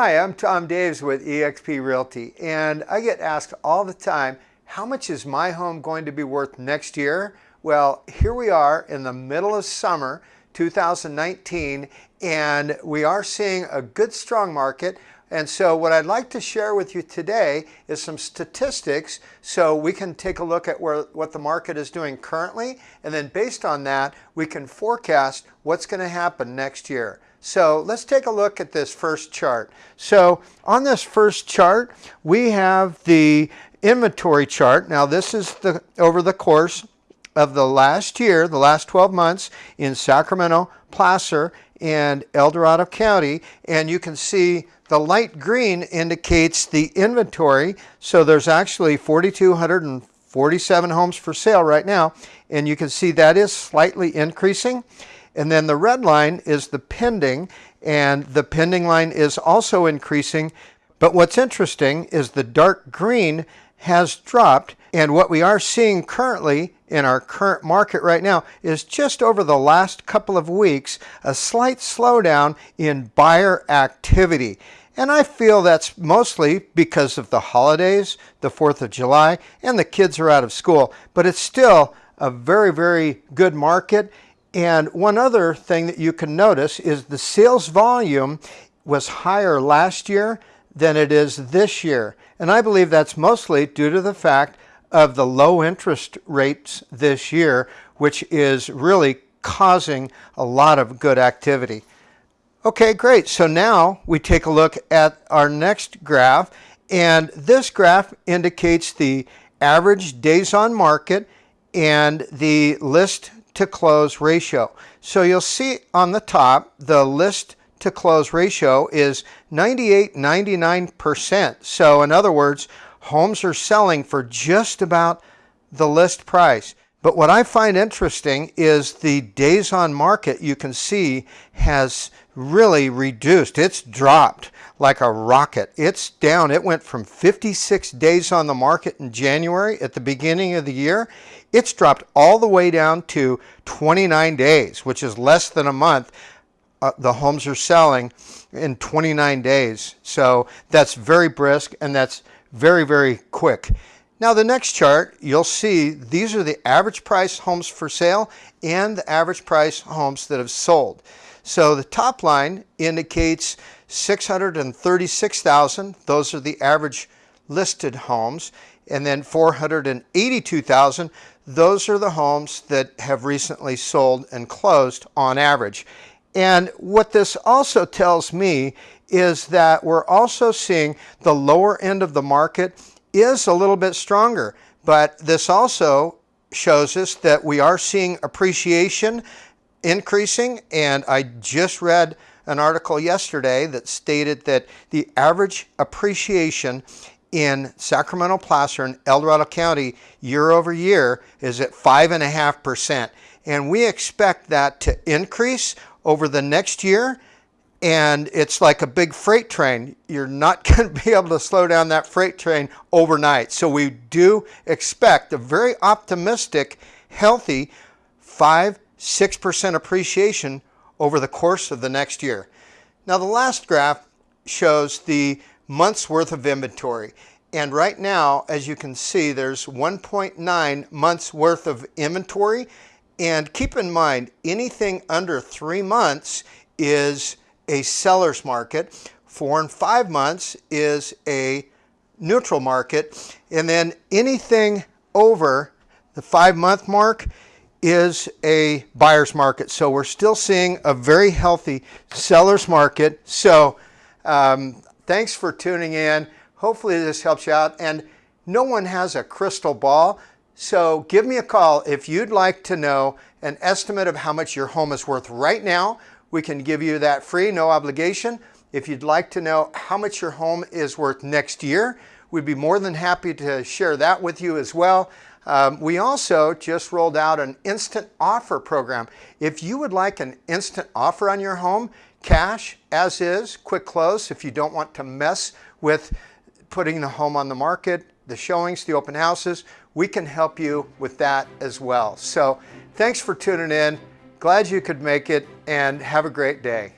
Hi, I'm Tom Daves with eXp Realty, and I get asked all the time, how much is my home going to be worth next year? Well, here we are in the middle of summer 2019, and we are seeing a good strong market. And so what I'd like to share with you today is some statistics so we can take a look at where, what the market is doing currently. And then based on that, we can forecast what's going to happen next year. So let's take a look at this first chart. So on this first chart, we have the inventory chart. Now this is the over the course of the last year, the last 12 months in Sacramento, Placer, and El Dorado County. And you can see the light green indicates the inventory. So there's actually 4,247 homes for sale right now. And you can see that is slightly increasing. And then the red line is the pending, and the pending line is also increasing. But what's interesting is the dark green has dropped, and what we are seeing currently in our current market right now is just over the last couple of weeks, a slight slowdown in buyer activity. And I feel that's mostly because of the holidays, the 4th of July, and the kids are out of school. But it's still a very, very good market. And one other thing that you can notice is the sales volume was higher last year than it is this year. And I believe that's mostly due to the fact of the low interest rates this year, which is really causing a lot of good activity. Okay, great. So now we take a look at our next graph. And this graph indicates the average days on market and the list to close ratio. So you'll see on the top, the list to close ratio is 98, 99%. So in other words, homes are selling for just about the list price. But what I find interesting is the days on market you can see has really reduced. It's dropped like a rocket. It's down. It went from 56 days on the market in January at the beginning of the year. It's dropped all the way down to 29 days, which is less than a month. Uh, the homes are selling in 29 days. So that's very brisk and that's very, very quick. Now the next chart, you'll see these are the average price homes for sale and the average price homes that have sold. So the top line indicates 636,000. Those are the average listed homes. And then 482,000. Those are the homes that have recently sold and closed on average. And what this also tells me is that we're also seeing the lower end of the market is a little bit stronger. But this also shows us that we are seeing appreciation increasing. And I just read an article yesterday that stated that the average appreciation in Sacramento Placer and El Dorado County year over year is at 5.5%. And we expect that to increase over the next year. And it's like a big freight train. You're not going to be able to slow down that freight train overnight. So we do expect a very optimistic, healthy 5 6% appreciation over the course of the next year. Now the last graph shows the months worth of inventory. And right now, as you can see, there's 1.9 months worth of inventory. And keep in mind, anything under three months is a seller's market. Four and five months is a neutral market. And then anything over the five month mark is a buyer's market. So we're still seeing a very healthy seller's market. So um, thanks for tuning in. Hopefully this helps you out. And no one has a crystal ball. So give me a call if you'd like to know an estimate of how much your home is worth right now. We can give you that free, no obligation. If you'd like to know how much your home is worth next year, we'd be more than happy to share that with you as well. Um, we also just rolled out an instant offer program. If you would like an instant offer on your home, cash as is, quick close if you don't want to mess with putting the home on the market, the showings, the open houses, we can help you with that as well. So thanks for tuning in. Glad you could make it and have a great day.